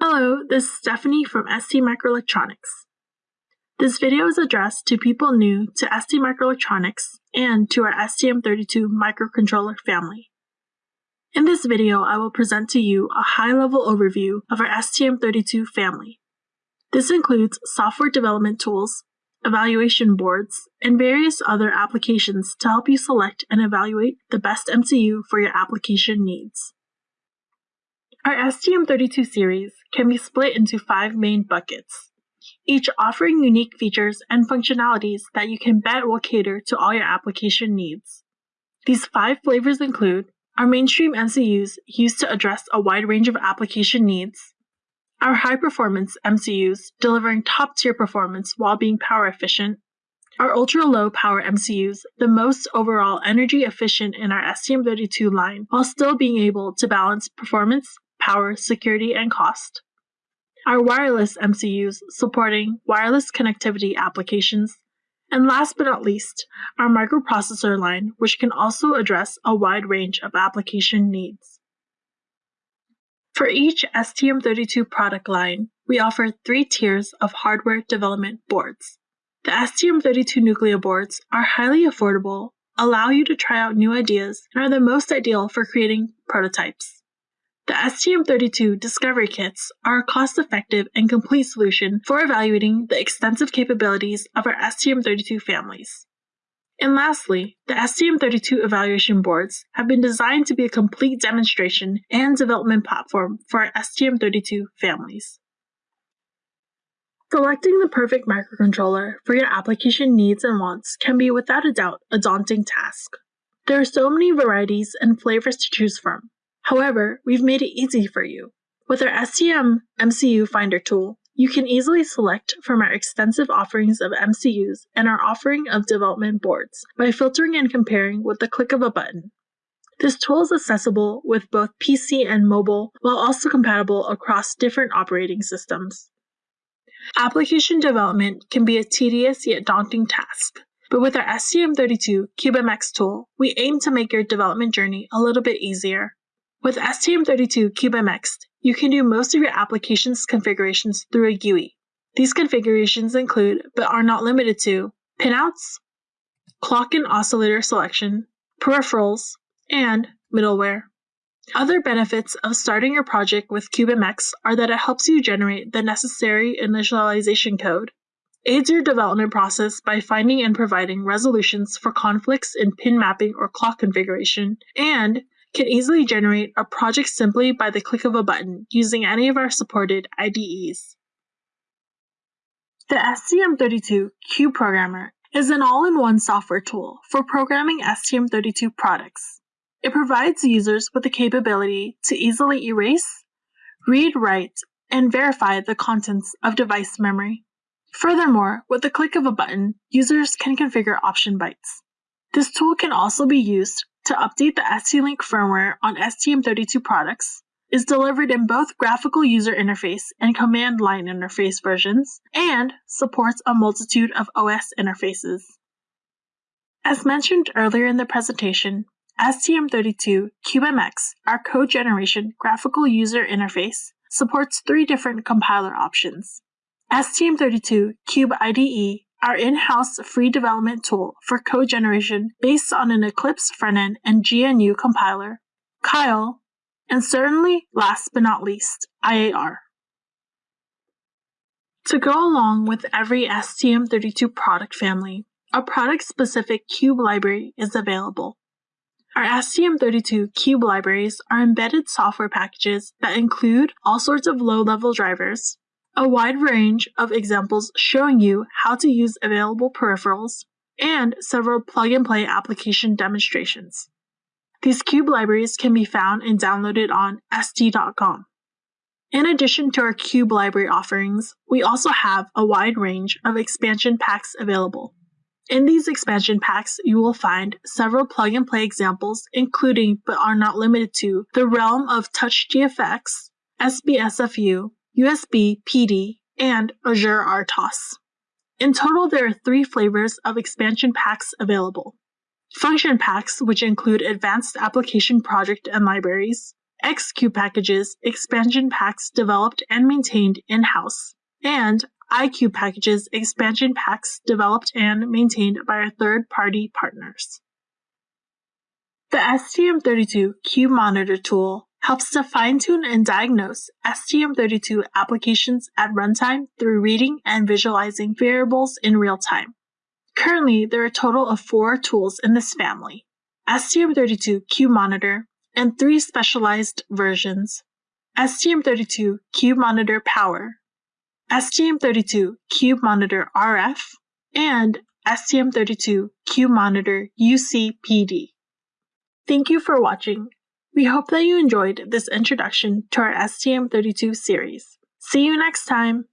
Hello, this is Stephanie from ST Microelectronics. This video is addressed to people new to ST Microelectronics and to our STM32 microcontroller family. In this video, I will present to you a high-level overview of our STM32 family. This includes software development tools, evaluation boards, and various other applications to help you select and evaluate the best MCU for your application needs. Our STM32 series can be split into five main buckets, each offering unique features and functionalities that you can bet will cater to all your application needs. These five flavors include our mainstream MCUs used to address a wide range of application needs, our high performance MCUs delivering top tier performance while being power efficient, our ultra low power MCUs, the most overall energy efficient in our STM32 line while still being able to balance performance, power, security, and cost. Our wireless MCUs supporting wireless connectivity applications, and last but not least, our microprocessor line, which can also address a wide range of application needs. For each STM32 product line, we offer three tiers of hardware development boards. The STM32 Nucleo boards are highly affordable, allow you to try out new ideas, and are the most ideal for creating prototypes. The STM32 Discovery Kits are a cost effective and complete solution for evaluating the extensive capabilities of our STM32 families. And lastly, the STM32 evaluation boards have been designed to be a complete demonstration and development platform for our STM32 families. Selecting the perfect microcontroller for your application needs and wants can be without a doubt a daunting task. There are so many varieties and flavors to choose from, However, we've made it easy for you. With our STM MCU Finder tool, you can easily select from our extensive offerings of MCUs and our offering of development boards by filtering and comparing with the click of a button. This tool is accessible with both PC and mobile while also compatible across different operating systems. Application development can be a tedious yet daunting task, but with our STM32 CubeMX tool, we aim to make your development journey a little bit easier. With STM32 CubeMX, you can do most of your application's configurations through a GUI. These configurations include, but are not limited to, pinouts, clock and oscillator selection, peripherals, and middleware. Other benefits of starting your project with CubeMX are that it helps you generate the necessary initialization code, aids your development process by finding and providing resolutions for conflicts in pin mapping or clock configuration, and can easily generate a project simply by the click of a button using any of our supported IDEs. The STM32 Cube Programmer is an all-in-one software tool for programming STM32 products. It provides users with the capability to easily erase, read, write, and verify the contents of device memory. Furthermore, with the click of a button, users can configure option bytes. This tool can also be used to update the ST-Link firmware on STM32 products, is delivered in both graphical user interface and command line interface versions, and supports a multitude of OS interfaces. As mentioned earlier in the presentation, STM32 CubeMX, our code generation graphical user interface, supports three different compiler options. STM32 Cube IDE our in-house free development tool for code generation based on an Eclipse frontend and GNU compiler, Keil, and certainly last but not least, IAR. To go along with every STM32 product family, a product-specific Cube library is available. Our STM32 Cube libraries are embedded software packages that include all sorts of low-level drivers, a wide range of examples showing you how to use available peripherals, and several plug-and-play application demonstrations. These Cube libraries can be found and downloaded on st.com. In addition to our Cube library offerings, we also have a wide range of expansion packs available. In these expansion packs, you will find several plug and play examples, including but are not limited to the realm of TouchGFX, SBSFU, USB PD, and Azure RTOS. In total, there are three flavors of expansion packs available function packs, which include advanced application project and libraries, X-CUBE packages, expansion packs developed and maintained in-house, and I-CUBE packages, expansion packs developed and maintained by our third-party partners. The STM32 Cube Monitor tool helps to fine-tune and diagnose STM32 applications at runtime through reading and visualizing variables in real time. Currently, there are a total of four tools in this family. STM32 Cube Monitor and three specialized versions. STM32 Cube Monitor Power, STM32 Cube Monitor RF, and STM32 Cube Monitor UCPD. Thank you for watching. We hope that you enjoyed this introduction to our STM32 series. See you next time!